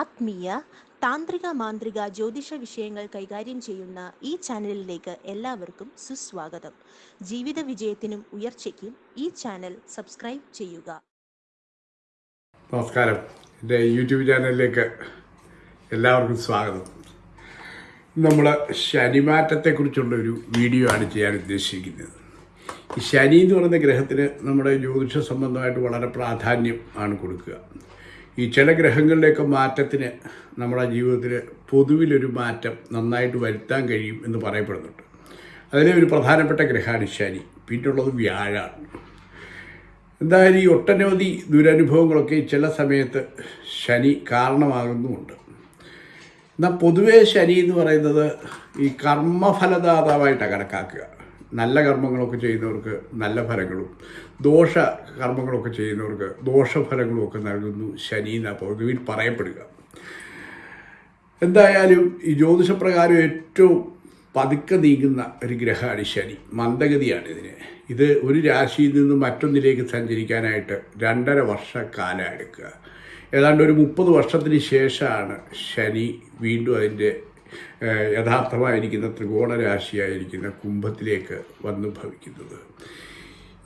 ആത്മീയ താന്ത്രിക മാന്ത്രിക ജ്യോതിഷ വിഷയങ്ങൾ കൈകാര്യം ചെയ്യുന്ന ഈ ചാനലിലേക്ക് എല്ലാവർക്കും സുസ്വാഗതം. ജീവിത വിജയത്തിനും ഉയർച്ചയ്ക്കും ഈ ചാനൽ സബ്സ്ക്രൈബ് ചെയ്യുക. നമസ്കാരം. എന്റെ യൂട്യൂബ് ചാനലിലേക്ക് എല്ലാവർക്കും സ്വാഗതം. നമ്മൾ ശനിമാറ്റത്തെക്കുറിച്ചുള്ള ഒരു വീഡിയോ ആണ് ചെയ്യാൻ ഉദ്ദേശിക്കുന്നത്. ഈ ശനി എന്ന് പറയുന്ന ഗ്രഹത്തിന് നമ്മുടെ ജ്യോതിഷ സംബന്ധമായിട്ട് വളരെ പ്രാധാന്യം ആണ് കൊടുക്കുക. ഈ ചില ഗ്രഹങ്ങളിലേക്ക് മാറ്റത്തിന് നമ്മുടെ ജീവിതത്തിൽ പൊതുവിലൊരു മാറ്റം നന്നായിട്ട് വരുത്താൻ കഴിയും എന്ന് പറയപ്പെടുന്നുണ്ട്. അതിലെ ഒരു പ്രധാനപ്പെട്ട ഗ്രഹമാണ് ശനി പിന്നുള്ളത് വ്യാഴാണ്. എന്തായാലും ഈ ഒട്ടനവധി ദുരനുഭവങ്ങളൊക്കെ ചില സമയത്ത് ശനി കാരണമാകുന്നുമുണ്ട്. എന്നാൽ പൊതുവേ ശനി എന്ന് പറയുന്നത് ഈ കർമ്മഫലദാതാവായിട്ടാണ് കണക്കാക്കുക. നല്ല കർമ്മങ്ങളൊക്കെ ചെയ്യുന്നവർക്ക് നല്ല ഫലങ്ങളും ദോഷ കർമ്മങ്ങളൊക്കെ ചെയ്യുന്നവർക്ക് ദോഷഫലങ്ങളും ഒക്കെ നൽകുന്നു ശനി എന്നാണ് പൊതുവിൽ പറയപ്പെടുക. എന്തായാലും ഈ ജ്യോതിഷപ്രകാരം ഏറ്റവും പതുക്കെ നീങ്ങുന്ന ഒരു ഗ്രഹമാണ് ശനി. മന്ദഗതിയാണ് ഇതിന്. ഇത് ഒരു രാശിയിൽ നിന്ന് മറ്റൊന്നിലേക്ക് സഞ്ചരിക്കാനായിട്ട് രണ്ടര വർഷക്കാലം എടുക്കുക. ഏതാണ്ട് ഒരു മുപ്പത് വർഷത്തിന് ശേഷമാണ് ശനി വീണ്ടും അതിന്റെ യഥാർത്ഥമായിരിക്കുന്ന ത്രികോണ രാശിയായിരിക്കുന്ന കുംഭത്തിലേക്ക് വന്ന് ഭവിക്കുന്നത്.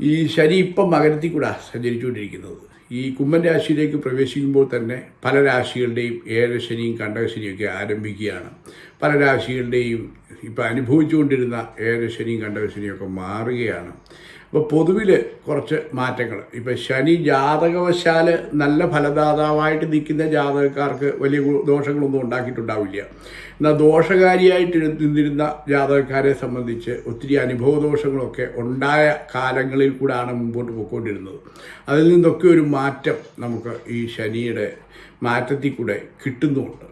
ഈ ശനി ഇപ്പം മകരത്തിൽ കൂടെ സഞ്ചരിച്ചുകൊണ്ടിരിക്കുന്നത്. ഈ കുംഭൻ രാശിയിലേക്ക് പ്രവേശിക്കുമ്പോൾ തന്നെ പല രാശികളുടെയും ഏഴശനിയും കണ്ടകശനിയൊക്കെ ആരംഭിക്കുകയാണ്. പല രാശികളുടെയും ഇപ്പം അനുഭവിച്ചുകൊണ്ടിരുന്ന ഏഴശനിയും കണ്ടകശനിയൊക്കെ മാറുകയാണ്. അപ്പോൾ പൊതുവിൽ കുറച്ച് മാറ്റങ്ങൾ. ഇപ്പോൾ ശനി ജാതകവശാൽ നല്ല ഫലദാതാവായിട്ട് നിൽക്കുന്ന ജാതകക്കാർക്ക് വലിയ ദോഷങ്ങളൊന്നും ഉണ്ടാക്കിയിട്ടുണ്ടാവില്ല. എന്നാൽ ദോഷകാരിയായിട്ട് നിന്നിരുന്ന ജാതകക്കാരെ സംബന്ധിച്ച് ഒത്തിരി അനുഭവ ദോഷങ്ങളൊക്കെ ഉണ്ടായ കാലങ്ങളിൽ കൂടാണ് മുമ്പോട്ട് പോയിക്കൊണ്ടിരുന്നത് അതിൽ നിന്നൊക്കെ ഒരു മാറ്റം നമുക്ക് ഈ ശനിയുടെ മാറ്റത്തിൽ കൂടെ കിട്ടുന്നുമുണ്ട്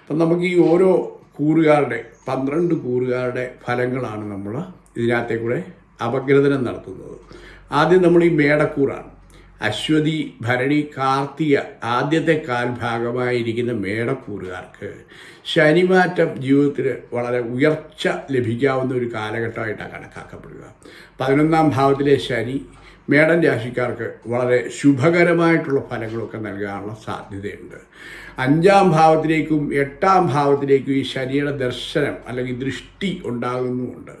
അപ്പം നമുക്ക് ഈ ഓരോ കൂറുകാരുടെ പന്ത്രണ്ട് കൂറുകാരുടെ ഫലങ്ങളാണ് നമ്മൾ ഇതിനകത്തെ കൂടെ അപഗ്രഥനം നടത്തുന്നത്. ആദ്യം നമ്മൾ ഈ മേടക്കൂറാണ്. അശ്വതി ഭരണി കാർത്തിക ആദ്യത്തെ കാൽഭാഗമായിരിക്കുന്ന മേടക്കൂറുകാർക്ക് ശനിമാറ്റം ജീവിതത്തിൽ വളരെ ഉയർച്ച ലഭിക്കാവുന്ന ഒരു കാലഘട്ടമായിട്ടാണ് കണക്കാക്കപ്പെടുക. പതിനൊന്നാം ഭാവത്തിലെ ശനി മേടം രാശിക്കാർക്ക് വളരെ ശുഭകരമായിട്ടുള്ള ഫലങ്ങളൊക്കെ നൽകാനുള്ള സാധ്യതയുണ്ട്. അഞ്ചാം ഭാവത്തിലേക്കും എട്ടാം ഭാവത്തിലേക്കും ഈ ശനിയുടെ ദർശനം അല്ലെങ്കിൽ ദൃഷ്ടി ഉണ്ടാകുന്നുമുണ്ട്.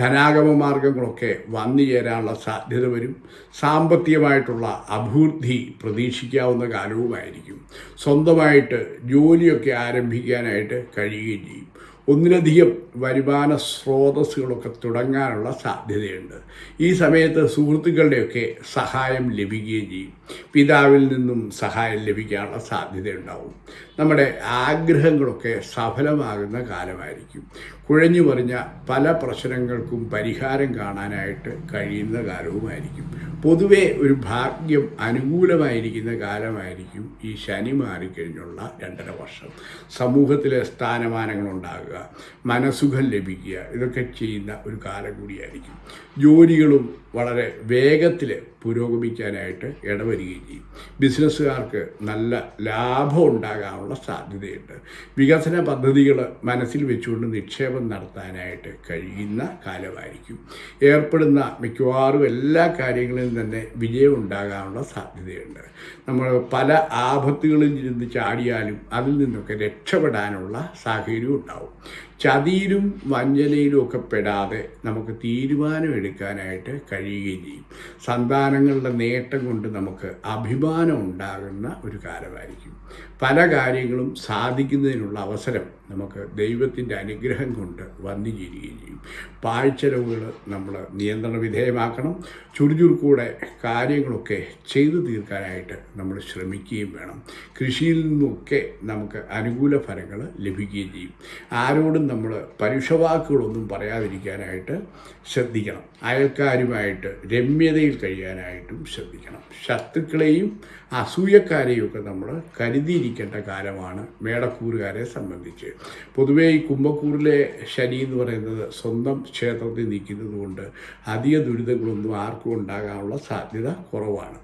ധനാഗമ മാർഗങ്ങളൊക്കെ വന്നു ചേരാനുള്ള സാധ്യത വരും. സാമ്പത്തികമായിട്ടുള്ള അഭിവൃദ്ധി പ്രതീക്ഷിക്കാവുന്ന കാലവുമായിരിക്കും. സ്വന്തമായിട്ട് ജോലിയൊക്കെ ആരംഭിക്കാനായിട്ട് കഴിയുകയും ചെയ്യും. ഒന്നിലധികം വരുമാന സ്രോതസ്സുകളൊക്കെ തുടങ്ങാനുള്ള സാധ്യതയുണ്ട്. ഈ സമയത്ത് സുഹൃത്തുക്കളുടെയൊക്കെ സഹായം ലഭിക്കുകയും ചെയ്യും. പിതാവിൽ നിന്നും സഹായം ലഭിക്കാനുള്ള സാധ്യതയുണ്ടാവും. നമ്മുടെ ആഗ്രഹങ്ങളൊക്കെ സഫലമാകുന്ന കാലമായിരിക്കും. കുഴഞ്ഞു പറഞ്ഞ പല പ്രശ്നങ്ങൾക്കും പരിഹാരം കാണാനായിട്ട് കഴിയുന്ന കാലവുമായിരിക്കും. പൊതുവെ ഒരു ഭാഗ്യം അനുകൂലമായിരിക്കുന്ന കാലമായിരിക്കും ഈ ശനി മാറിക്കഴിഞ്ഞുള്ള രണ്ടര വർഷം. സമൂഹത്തിലെ സ്ഥാനമാനങ്ങൾ ഉണ്ടാകുക മനസ്സുഖം ലഭിക്കുക ഇതൊക്കെ ചെയ്യുന്ന ഒരു കാലം കൂടിയായിരിക്കും. ജോലികളും വളരെ വേഗത്തിൽ പുരോഗമിക്കാനായിട്ട് ഇടവരികയും ചെയ്യും. ബിസിനസ്സുകാർക്ക് നല്ല ലാഭം ഉണ്ടാകാനുള്ള സാധ്യതയുണ്ട്. വികസന പദ്ധതികൾ മനസ്സിൽ വെച്ചുകൊണ്ട് നിക്ഷേപം നടത്താനായിട്ട് കഴിയുന്ന കാലമായിരിക്കും. ഏർപ്പെടുന്ന മിക്കവാറും എല്ലാ കാര്യങ്ങളിലും തന്നെ വിജയം ഉണ്ടാകാനുള്ള സാധ്യതയുണ്ട്. നമ്മൾ പല ആപത്തുകളിൽ ഇരുന്ന് ചാടിയാലും അതിൽ നിന്നൊക്കെ രക്ഷപ്പെടാനുള്ള സാഹചര്യം ഉണ്ടാവും. ചതിയിലും വഞ്ചനയിലും ഒക്കെ പെടാതെ നമുക്ക് തീരുമാനമെടുക്കാനായിട്ട് കഴിയുകയും ചെയ്യും. സന്താനങ്ങളുടെ നേട്ടം കൊണ്ട് നമുക്ക് അഭിമാനം ഉണ്ടാകുന്ന ഒരു കാലമായിരിക്കും. പല കാര്യങ്ങളും സാധിക്കുന്നതിനുള്ള അവസരം നമുക്ക് ദൈവത്തിന്റെ അനുഗ്രഹം കൊണ്ട് വന്നു ചേരുകയും ചെയ്യും. പാഴ്ചെലവുകൾ നമ്മൾ നിയന്ത്രണ വിധേയമാക്കണം. ചുറുചുറുക്കൂടെ കാര്യങ്ങളൊക്കെ ചെയ്തു തീർക്കാനായിട്ട് നമ്മൾ ശ്രമിക്കുകയും വേണം. കൃഷിയിൽ നിന്നൊക്കെ നമുക്ക് അനുകൂല ഫലങ്ങൾ ലഭിക്കുകയും ചെയ്യും. ആരോടും നമ്മൾ പരുഷവാക്കുകളൊന്നും പറയാതിരിക്കാനായിട്ട് ശ്രദ്ധിക്കണം. അയൽക്കാരുമായിട്ട് രമ്യതയിൽ കഴിയാനായിട്ടും ശ്രദ്ധിക്കണം. ശത്രുക്കളെയും അസൂയക്കാരെയും ഒക്കെ നമ്മൾ കരുതിയിരിക്കേണ്ട കാലമാണ് മേടക്കൂറുകാരെ സംബന്ധിച്ച്. പൊതുവേ ഈ കുംഭക്കൂറിലെ ശനി എന്ന് പറയുന്നത് സ്വന്തം ക്ഷേത്രത്തിൽ നിൽക്കുന്നത് കൊണ്ട് അധിക ദുരിതങ്ങളൊന്നും ആർക്കും ഉണ്ടാകാനുള്ള സാധ്യത കുറവാണ്.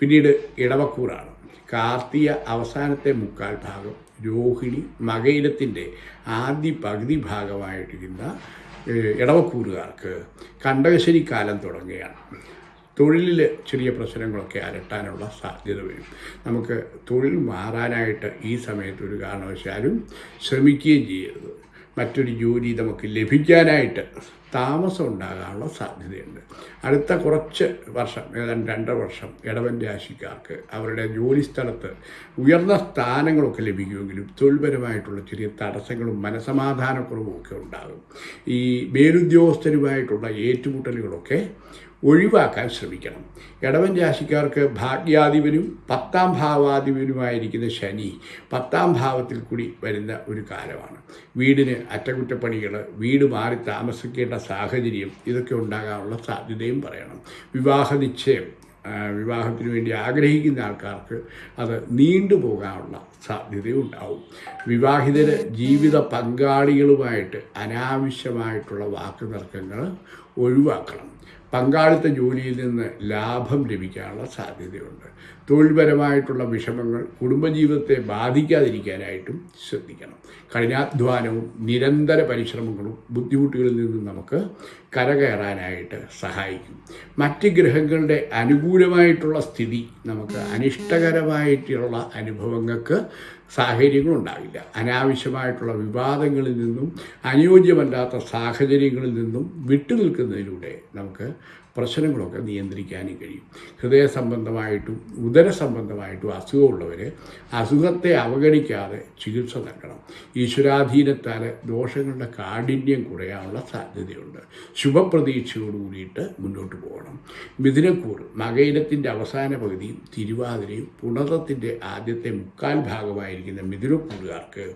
പിന്നീട് ഇടവക്കൂറാണ്. കാർത്തിക അവസാനത്തെ മുക്കാൽ ഭാഗം രോഹിണി മകയിരത്തിന്റെ ആദ്യ പകുതി ഭാഗമായിട്ടിരിക്കുന്ന ഏഹ്, ഇടവക്കൂറുകാർക്ക് കണ്ടകശ്ശേരി കാലം തുടങ്ങുകയാണ്. തൊഴിലിൽ ചെറിയ പ്രശ്നങ്ങളൊക്കെ അലട്ടാനുള്ള സാധ്യത വരും. നമുക്ക് തൊഴിൽ മാറാനായിട്ട് ഈ സമയത്ത് ഒരു കാരണവശാലും ശ്രമിക്കുകയും ചെയ്യരുത്. മറ്റൊരു ജോലി നമുക്ക് ലഭിക്കാനായിട്ട് താമസം ഉണ്ടാകാനുള്ള സാധ്യതയുണ്ട്. അടുത്ത കുറച്ച് വർഷം ഏതാണ്ട് രണ്ടര വർഷം ഇടവൻ രാശിക്കാർക്ക് അവരുടെ ജോലി സ്ഥലത്ത് ഉയർന്ന സ്ഥാനങ്ങളൊക്കെ ലഭിക്കുമെങ്കിലും തൊഴിൽപരമായിട്ടുള്ള ചെറിയ തടസ്സങ്ങളും മനസമാധാനക്കുറവും ഒക്കെ ഉണ്ടാകും. ഈ മേലുദ്യോഗസ്ഥരുമായിട്ടുള്ള ഏറ്റുമുട്ടലുകളൊക്കെ ഒഴിവാക്കാൻ ശ്രമിക്കണം. ഇടവൻ രാശിക്കാർക്ക് ഭാഗ്യാധിപനും പത്താം ഭാവാധിപനുമായിരിക്കുന്ന ശനി പത്താം ഭാവത്തിൽ കൂടി വരുന്ന ഒരു കാലമാണ്. വീടിന് അറ്റകുറ്റപ്പണികൾ വീട് മാറി താമസിക്കേണ്ട സാഹചര്യം ഇതൊക്കെ ഉണ്ടാകാനുള്ള സാധ്യതയും പറയണം. വിവാഹ നിശ്ചയം വിവാഹത്തിന് വേണ്ടി ആഗ്രഹിക്കുന്ന ആൾക്കാർക്ക് അത് നീണ്ടുപോകാനുള്ള സാധ്യതയുണ്ടാവും വിവാഹിതര് ജീവിത പങ്കാളികളുമായിട്ട് അനാവശ്യമായിട്ടുള്ള വാക്കുതർക്കങ്ങൾ ഒഴിവാക്കണം. പങ്കാളിത്ത ജോലിയിൽ നിന്ന് ലാഭം ലഭിക്കാനുള്ള സാധ്യതയുണ്ട്. തൊഴിൽപരമായിട്ടുള്ള വിഷമങ്ങൾ കുടുംബജീവിതത്തെ ബാധിക്കാതിരിക്കാനായിട്ടും ശ്രദ്ധിക്കണം. കഠിനാധ്വാനവും നിരന്തര പരിശ്രമങ്ങളും ബുദ്ധിമുട്ടുകളിൽ നിന്നും നമുക്ക് കരകയറാനായിട്ട് സഹായിക്കും. മറ്റ് ഗ്രഹങ്ങളുടെ അനുകൂലമായിട്ടുള്ള സ്ഥിതി നമുക്ക് അനിഷ്ടകരമായിട്ടുള്ള അനുഭവങ്ങൾക്ക് സാഹചര്യങ്ങളുണ്ടാവില്ല. അനാവശ്യമായിട്ടുള്ള വിവാദങ്ങളിൽ നിന്നും അനുയോജ്യമല്ലാത്ത സാഹചര്യങ്ങളിൽ നിന്നും വിട്ടുനിൽക്കുന്നതിലൂടെ നമുക്ക് പ്രശ്നങ്ങളൊക്കെ നിയന്ത്രിക്കാനും കഴിയും. ഹൃദയ സംബന്ധമായിട്ടും ഉദര സംബന്ധമായിട്ടും അസുഖമുള്ളവർ അസുഖത്തെ അവഗണിക്കാതെ ചികിത്സ നൽകണം. ഈശ്വരാധീനത്താൽ ദോഷങ്ങളുടെ കാഠിന്യം കുറയാനുള്ള സാധ്യതയുണ്ട്. ശുഭപ്രതീക്ഷയോട് കൂടിയിട്ട് മുന്നോട്ട് പോകണം. മിഥുനക്കൂർ മകയിലത്തിന്റെ അവസാന പകുതിയും തിരുവാതിരയും പുണതത്തിന്റെ ആദ്യത്തെ മുക്കാൽ ഭാഗമായിരിക്കുന്ന മിഥുനക്കൂറുകാർക്ക്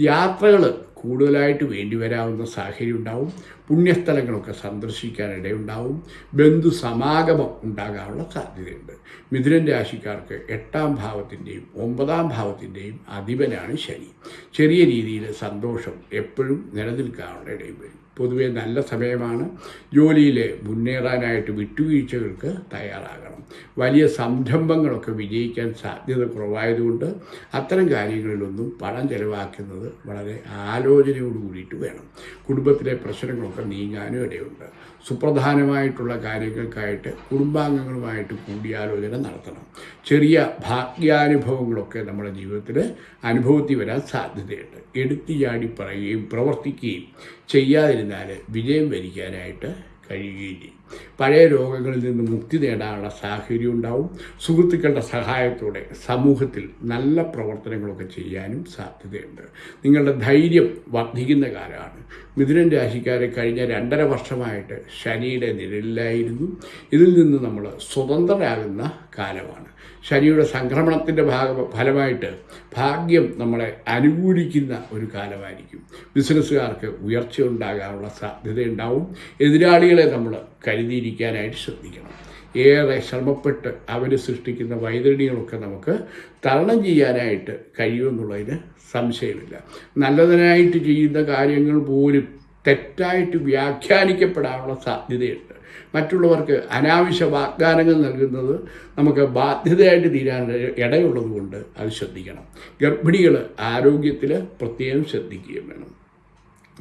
യാത്രകൾ കൂടുതലായിട്ട് വേണ്ടി വരാവുന്ന സാഹചര്യം ഉണ്ടാവും. പുണ്യസ്ഥലങ്ങളൊക്കെ സന്ദർശിക്കാനിടയുണ്ടാവും ബന്ധു സമാഗമം ഉണ്ടാകാനുള്ള സാധ്യതയുണ്ട്. മിഥുനൻ രാശിക്കാർക്ക് എട്ടാം ഭാവത്തിന്റെയും ഒമ്പതാം ഭാവത്തിന്റെയും അധിപനാണ് ശനി. ചെറിയ രീതിയിൽ സന്തോഷം എപ്പോഴും നിലനിൽക്കാനുള്ള ഇടയും വരും. പൊതുവെ നല്ല സമയമാണ്. ജോലിയിൽ മുന്നേറാനായിട്ട് വിട്ടുവീഴ്ചകൾക്ക് തയ്യാറാകണം. വലിയ സംരംഭങ്ങളൊക്കെ വിജയിക്കാൻ സാധ്യത കുറവായതുകൊണ്ട് അത്തരം കാര്യങ്ങളിലൊന്നും പണം ചെലവാക്കുന്നത് വളരെ ആലോചനയോട് കൂടിയിട്ട് വേണം. കുടുംബത്തിലെ പ്രശ്നങ്ങളൊക്കെ നീങ്ങാനും ഇടയുണ്ട്. സുപ്രധാനമായിട്ടുള്ള കാര്യങ്ങൾക്കായിട്ട് കുടുംബാംഗങ്ങളുമായിട്ട് കൂടിയാലോചന നടത്തണം. ചെറിയ ഭാഗ്യാനുഭവങ്ങളൊക്കെ നമ്മുടെ ജീവിതത്തിൽ അനുഭവത്തിൽ വരാൻ സാധ്യതയുണ്ട്. എടുത്തു ചാടി പറയുകയും പ്രവർത്തിക്കുകയും ചെയ്യാതിരുന്നാൽ വിജയം വരിക്കാനായിട്ട് കഴിയുകയും ചെയ്യും. പഴയ രോഗങ്ങളിൽ നിന്ന് മുക്തി നേടാനുള്ള സാഹചര്യം ഉണ്ടാവും. സുഹൃത്തുക്കളുടെ സഹായത്തോടെ സമൂഹത്തിൽ നല്ല പ്രവർത്തനങ്ങളൊക്കെ ചെയ്യാനും സാധ്യതയുണ്ട്. നിങ്ങളുടെ ധൈര്യം വർദ്ധിക്കുന്ന കാലമാണ്. മിഥുനൻ രാശിക്കാരെ കഴിഞ്ഞ രണ്ടര വർഷമായിട്ട് ശനിയുടെ നിഴലിലായിരുന്നു. ഇതിൽ നിന്ന് നമ്മൾ സ്വതന്ത്രരാകുന്ന കാലമാണ്. ശനിയുടെ സംക്രമണത്തിന്റെ ഭാഗ ഫലമായിട്ട് ഭാഗ്യം നമ്മളെ അനുകൂലിക്കുന്ന ഒരു കാലമായിരിക്കും. ബിസിനസ്സുകാർക്ക് ഉയർച്ച ഉണ്ടാകാനുള്ള സാധ്യതയുണ്ടാവും. എതിരാളികളെ നമ്മൾ കരുതിയിരിക്കാനായിട്ട് ശ്രദ്ധിക്കണം. ഏറെ ശ്രമപ്പെട്ട് അവർ സൃഷ്ടിക്കുന്ന വൈതരണികളൊക്കെ നമുക്ക് തരണം ചെയ്യാനായിട്ട് കഴിയുമെന്നുള്ളതിന് സംശയമില്ല. നല്ലതിനായിട്ട് ചെയ്യുന്ന കാര്യങ്ങൾ പോലും തെറ്റായിട്ട് വ്യാഖ്യാനിക്കപ്പെടാനുള്ള സാധ്യതയുണ്ട്. മറ്റുള്ളവർക്ക് അനാവശ്യ വാഗ്ദാനങ്ങൾ നൽകുന്നത് നമുക്ക് ബാധ്യതയായിട്ട് തീരാൻ ഇടയുള്ളത് കൊണ്ട് അത് ശ്രദ്ധിക്കണം. ഗർഭിണികൾ ആരോഗ്യത്തിൽ പ്രത്യേകം ശ്രദ്ധിക്കുകയും വേണം.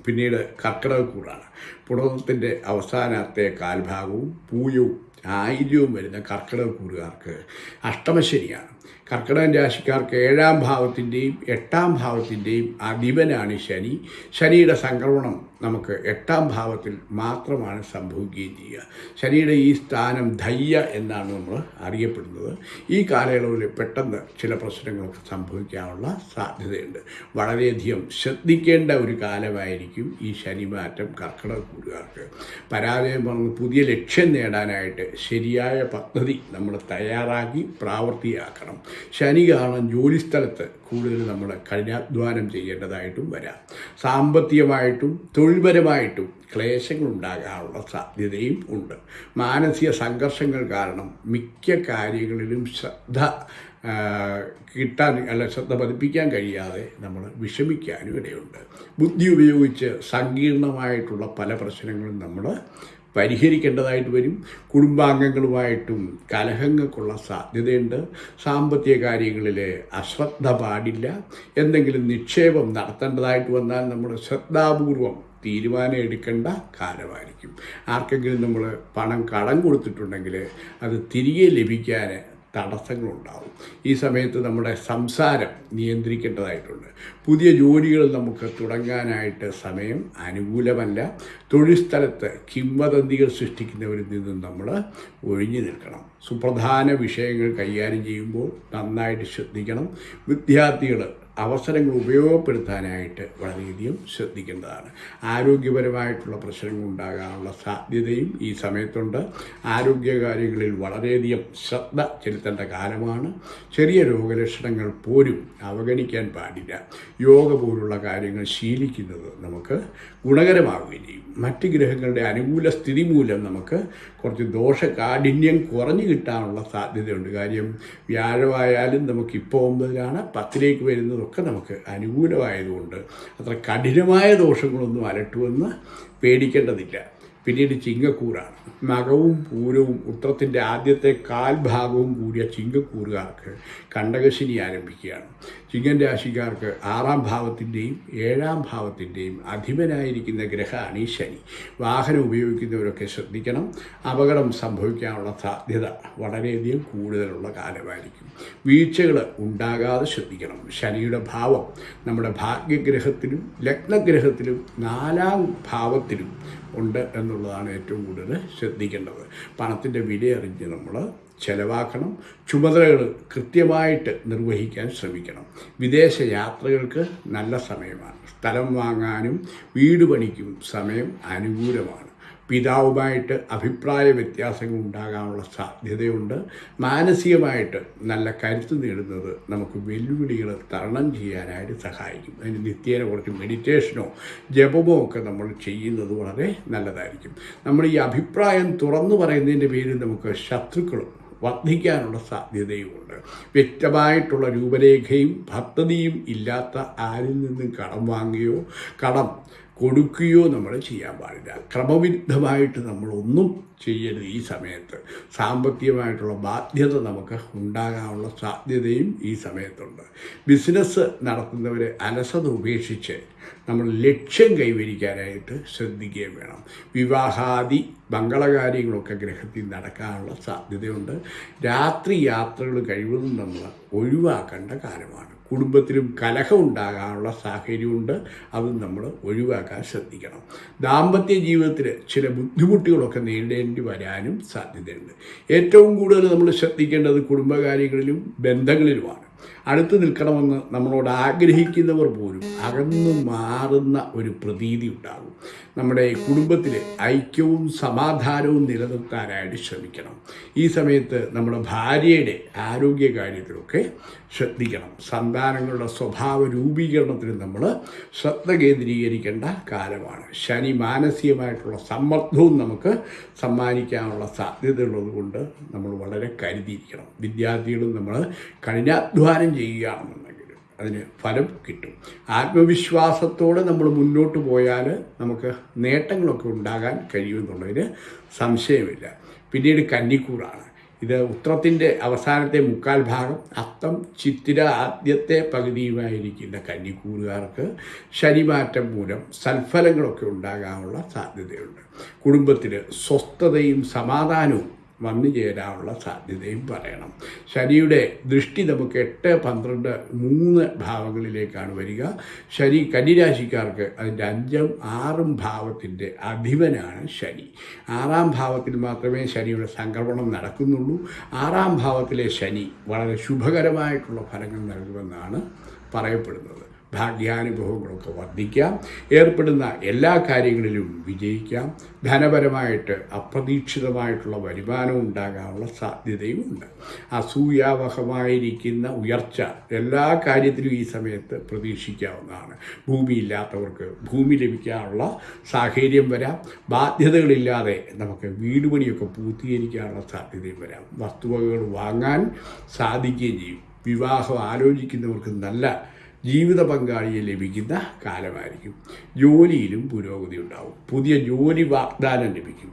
പിന്നീട് കർക്കിടകക്കൂടാണ് പുണർത്തിന്റെ അവസാനത്തെ കാൽഭാഗവും പൂയവും ആയില്യവും വരുന്ന കർക്കിടകക്കൂറുകാർക്ക് അഷ്ടമശനിയാണ്. കർക്കിടകൻ രാശിക്കാർക്ക് ഏഴാം ഭാവത്തിന്റെയും എട്ടാം ഭാവത്തിന്റെയും അധിപനാണ് ശനി. ശനിയുടെ സംക്രമണം നമുക്ക് എട്ടാം ഭാവത്തിൽ മാത്രമാണ് സംഭവിക്കുകയും ചെയ്യുക. ശനിയുടെ ഈ സ്ഥാനം ധയ്യ എന്നാണ് നമ്മൾ അറിയപ്പെടുന്നത്. ഈ കാലയളവിൽ പെട്ടെന്ന് ചില പ്രശ്നങ്ങളൊക്കെ സംഭവിക്കാനുള്ള സാധ്യതയുണ്ട്. വളരെയധികം ശ്രദ്ധിക്കേണ്ട ഒരു കാലമായിരിക്കും ഈ ശനിമാറ്റം കർക്കിടക കൂടുകാർക്ക് പരാജയം പറഞ്ഞ് പുതിയ ലക്ഷ്യം നേടാനായിട്ട് ശരിയായ പദ്ധതി നമ്മൾ തയ്യാറാക്കി പ്രാവർത്തിയാക്കണം. ശനി കാരണം ജോലിസ്ഥലത്ത് കൂടുതൽ നമ്മൾ കഠിനാധ്വാനം ചെയ്യേണ്ടതായിട്ടും വരാം. സാമ്പത്തികമായിട്ടും തൊഴിൽപരമായിട്ടും ക്ലേശങ്ങൾ ഉണ്ടാകാനുള്ള സാധ്യതയും ഉണ്ട്. മാനസിക സംഘർഷങ്ങൾ കാരണം മിക്ക കാര്യങ്ങളിലും ശ്രദ്ധ കിട്ടാൻ അല്ല ശ്രദ്ധ പതിപ്പിക്കാൻ കഴിയാതെ നമ്മൾ വിഷമിക്കാനും ഇടയുണ്ട്. ബുദ്ധി ഉപയോഗിച്ച് സങ്കീർണമായിട്ടുള്ള പല പ്രശ്നങ്ങളും നമ്മൾ പരിഹരിക്കേണ്ടതായിട്ട് വരും. കുടുംബാംഗങ്ങളുമായിട്ടും കലഹങ്ങൾക്കുള്ള സാധ്യതയുണ്ട്. സാമ്പത്തിക കാര്യങ്ങളിൽ അശ്രദ്ധ പാടില്ല. എന്തെങ്കിലും നിക്ഷേപം നടത്തേണ്ടതായിട്ട് വന്നാൽ നമ്മൾ ശ്രദ്ധാപൂർവം തീരുമാനം എടുക്കേണ്ട കാലമായിരിക്കും. ആർക്കെങ്കിലും നമ്മൾ പണം കടം കൊടുത്തിട്ടുണ്ടെങ്കിൽ അത് തിരികെ ലഭിക്കാൻ തടസ്സങ്ങളുണ്ടാവും. ഈ സമയത്ത് നമ്മുടെ സംസാരം നിയന്ത്രിക്കേണ്ടതായിട്ടുണ്ട്. പുതിയ ജോലികൾ നമുക്ക് തുടങ്ങാനായിട്ട് സമയം അനുകൂലമല്ല. തൊഴിൽ സ്ഥലത്ത് കിംവദന്തികൾ സൃഷ്ടിക്കുന്നവരിൽ നിന്നും നമ്മൾ ഒഴിഞ്ഞു നിൽക്കണം. സുപ്രധാന വിഷയങ്ങൾ കൈകാര്യം ചെയ്യുമ്പോൾ നന്നായിട്ട് ശ്രദ്ധിക്കണം. വിദ്യാർത്ഥികൾ അവസരങ്ങൾ ഉപയോഗപ്പെടുത്താനായിട്ട് വളരെയധികം ശ്രദ്ധിക്കേണ്ടതാണ്. ആരോഗ്യപരമായിട്ടുള്ള പ്രശ്നങ്ങൾ ഉണ്ടാകാനുള്ള സാധ്യതയും ഈ സമയത്തുണ്ട്. ആരോഗ്യകാര്യങ്ങളിൽ വളരെയധികം ശ്രദ്ധ ചെലുത്തേണ്ട കാലമാണ്. ചെറിയ രോഗലക്ഷണങ്ങൾ പോലും അവഗണിക്കാൻ പാടില്ല. യോഗ പോലുള്ള കാര്യങ്ങൾ ശീലിക്കുന്നത് നമുക്ക് ഗുണകരമാവുകയും ചെയ്യും. മറ്റ് ഗ്രഹങ്ങളുടെ അനുകൂല സ്ഥിതി മൂലം നമുക്ക് കുറച്ച് ദോഷകാഠിന്യം കുറഞ്ഞു കിട്ടാനുള്ള സാധ്യതയുണ്ട്. കാര്യം വ്യാഴമായാലും നമുക്ക് ഇപ്പോൾ ഒമ്പതിലാണ് പത്തിലേക്ക് വരുന്നതൊക്കെ നമുക്ക് അനുകൂലമായതുകൊണ്ട് അത്ര കഠിനമായ ദോഷങ്ങളൊന്നും അലട്ടുമെന്ന് പേടിക്കേണ്ടതില്ല. പിന്നീട് ചിങ്ങക്കൂറാണ്. മകവും പൂരവും ഉത്രത്തിന്റെ ആദ്യത്തെ കാൽഭാഗവും കൂടിയ ചിങ്ങക്കൂറുകാർക്ക് കണ്ടകശിനി ആരംഭിക്കുകയാണ്. ചിങ്ങൻ രാശിക്കാർക്ക് ആറാം ഭാവത്തിന്റെയും ഏഴാം ഭാവത്തിന്റെയും അധിപനായിരിക്കുന്ന ഗ്രഹമാണ് ഈ ശനി. വാഹനം ഉപയോഗിക്കുന്നവരൊക്കെ ശ്രദ്ധിക്കണം. അപകടം സംഭവിക്കാനുള്ള സാധ്യത വളരെയധികം കൂടുതലുള്ള കാലമായിരിക്കും. വീഴ്ചകൾ ഉണ്ടാകാതെ ശ്രദ്ധിക്കണം. ശനിയുടെ ഭാവം നമ്മുടെ ഭാഗ്യഗ്രഹത്തിലും ലഗ്നഗ്രഹത്തിലും നാലാം ഭാവത്തിലും ഉണ്ട് എന്നുള്ളതാണ് ഏറ്റവും കൂടുതൽ ശ്രദ്ധിക്കേണ്ടത്. പണത്തിന്റെ വില അറിഞ്ഞ് നമ്മൾ ചിലവാക്കണം ചുമതലകൾ കൃത്യമായിട്ട് നിർവഹിക്കാൻ ശ്രമിക്കണം. വിദേശ യാത്രകൾക്ക് നല്ല സമയമാണ്. സ്ഥലം വാങ്ങാനും വീട് പണിക്കും സമയം അനുകൂലമാണ്. പിതാവുമായിട്ട് അഭിപ്രായ വ്യത്യാസങ്ങൾ ഉണ്ടാകാനുള്ള സാധ്യതയുണ്ട്. മാനസികമായിട്ട് നല്ല കരുത്ത് നേടുന്നത് നമുക്ക് വെല്ലുവിളികൾ തരണം ചെയ്യാനായിട്ട് സഹായിക്കും. അതിന് നിത്യേന കുറച്ച് മെഡിറ്റേഷനോ ജപമോ ഒക്കെ നമ്മൾ ചെയ്യുന്നത് വളരെ നല്ലതായിരിക്കും. നമ്മൾ ഈ അഭിപ്രായം തുറന്നു പറയുന്നതിന്റെ പേരിൽ നമുക്ക് ശത്രുക്കളും വർദ്ധിക്കാനുള്ള സാധ്യതയുമുണ്ട്. വ്യക്തമായിട്ടുള്ള രൂപരേഖയും പദ്ധതിയും ഇല്ലാത്ത ആരിൽ നിന്നും കടം വാങ്ങുകയോ കടം കൊടുക്കുകയോ നമ്മൾ ചെയ്യാൻ പാടില്ല. ക്രമവിരുദ്ധമായിട്ട് നമ്മളൊന്നും ചെയ്യരുത് ഈ സമയത്ത്. സാമ്പത്തികമായിട്ടുള്ള ബാധ്യത നമുക്ക് ഉണ്ടാകാനുള്ള സാധ്യതയും ഈ സമയത്തുണ്ട്. ബിസിനസ് നടത്തുന്നവരെ അലസത ഉപേക്ഷിച്ച് നമ്മൾ ലക്ഷ്യം കൈവരിക്കാനായിട്ട് ശ്രദ്ധിക്കുകയും വേണം. വിവാഹാദി മംഗളകാര്യങ്ങളൊക്കെ ഗ്രഹത്തിൽ നടക്കാനുള്ള സാധ്യതയുണ്ട്. രാത്രി യാത്രകൾ കഴിവതും നമ്മൾ ഒഴിവാക്കേണ്ട കാലമാണ് കുടുംബത്തിലും കലഹം ഉണ്ടാകാനുള്ള സാഹചര്യമുണ്ട്. അത് നമ്മൾ ഒഴിവാക്കാൻ ശ്രദ്ധിക്കണം. ദാമ്പത്യ ജീവിതത്തിൽ ചില ബുദ്ധിമുട്ടുകളൊക്കെ നേരിടേണ്ടി വരാനും സാധ്യതയുണ്ട്. ഏറ്റവും കൂടുതൽ നമ്മൾ ശ്രദ്ധിക്കേണ്ടത് കുടുംബകാര്യങ്ങളിലും ബന്ധങ്ങളിലുമാണ്. അടുത്ത് നിൽക്കണമെന്ന് നമ്മളോട് ആഗ്രഹിക്കുന്നവർ പോലും അകന്നു മാറുന്ന ഒരു പ്രതീതി ഉണ്ടാകും. നമ്മുടെ കുടുംബത്തിൽ ഐക്യവും സമാധാനവും നിലനിർത്താനായിട്ട് ശ്രമിക്കണം. ഈ സമയത്ത് നമ്മുടെ ഭാര്യയുടെ ആരോഗ്യ കാര്യത്തിലൊക്കെ ശ്രദ്ധിക്കണം. സന്താനങ്ങളുടെ സ്വഭാവ രൂപീകരണത്തിന് നമ്മൾ ശ്രദ്ധ കേന്ദ്രീകരിക്കേണ്ട കാലമാണ്. ശനി മാനസികമായിട്ടുള്ള സമ്മർദ്ദവും നമുക്ക് സമ്മാനിക്കാനുള്ള സാധ്യതയുള്ളത് കൊണ്ട് നമ്മൾ വളരെ കരുതിയിരിക്കണം. വിദ്യാർത്ഥികളും നമ്മൾ കഠിനാധ്വാനം ചെയ്യുകയാണെന്നുണ്ടെങ്കിൽ അതിന് ഫലം കിട്ടും. ആത്മവിശ്വാസത്തോടെ നമ്മൾ മുന്നോട്ട് പോയാൽ നമുക്ക് നേട്ടങ്ങളൊക്കെ ഉണ്ടാകാൻ കഴിയുമെന്നുള്ളതിന് സംശയമില്ല. പിന്നീട് കന്നിക്കൂറാണ് ഇത് ഉത്രത്തിന്റെ അവസാനത്തെ മുക്കാൽ ഭാഗം അത്തം ചിത്തിര ആദ്യത്തെ പകുതിയുമായിരിക്കുന്ന കന്നിക്കൂറുകാർക്ക് ശനിമാറ്റം മൂലം സൽഫലങ്ങളൊക്കെ ഉണ്ടാകാനുള്ള സാധ്യതയുണ്ട്. കുടുംബത്തിൽ സ്വസ്ഥതയും സമാധാനവും വന്നു ചേരാനുള്ള സാധ്യതയും പറയണം. ശനിയുടെ ദൃഷ്ടി നമുക്ക് എട്ട് പന്ത്രണ്ട് മൂന്ന് ഭാവങ്ങളിലേക്കാണ് വരിക. ശനി കന്നിരാശിക്കാർക്ക് അതിന്റെ അഞ്ചും ആറും ഭാവത്തിന്റെ അധിപനാണ് ശനി. ആറാം ഭാവത്തിൽ മാത്രമേ ശനിയുടെ സംക്രമണം നടക്കുന്നുള്ളൂ. ആറാം ഭാവത്തിലെ ശനി വളരെ ശുഭകരമായിട്ടുള്ള ഫലങ്ങൾ നൽകുമെന്നാണ് പറയപ്പെടുന്നത്. ഭാഗ്യാനുഭവങ്ങളൊക്കെ വർദ്ധിക്കാം. ഏർപ്പെടുന്ന എല്ലാ കാര്യങ്ങളിലും വിജയിക്കാം. ധനപരമായിട്ട് അപ്രതീക്ഷിതമായിട്ടുള്ള വരുമാനം ഉണ്ടാകാനുള്ള സാധ്യതയുമുണ്ട്. അസൂയാവഹമായിരിക്കുന്ന ഉയർച്ച എല്ലാ കാര്യത്തിലും ഈ സമയത്ത് പ്രതീക്ഷിക്കാവുന്നതാണ്. ഭൂമിയില്ലാത്തവർക്ക് ഭൂമി ലഭിക്കാനുള്ള സാഹചര്യം വരാം. ബാധ്യതകളില്ലാതെ നമുക്ക് വീട് പണിയൊക്കെ പൂർത്തീകരിക്കാനുള്ള സാധ്യതയും വരാം. വസ്തുവകകൾ വാങ്ങാൻ സാധിക്കുകയും ചെയ്യും. വിവാഹം ആലോചിക്കുന്നവർക്ക് നല്ല ജീവിത പങ്കാളിയെ ലഭിക്കുന്ന കാലമായിരിക്കും. ജോലിയിലും പുരോഗതി ഉണ്ടാവും. പുതിയ ജോലി വാഗ്ദാനം ലഭിക്കും.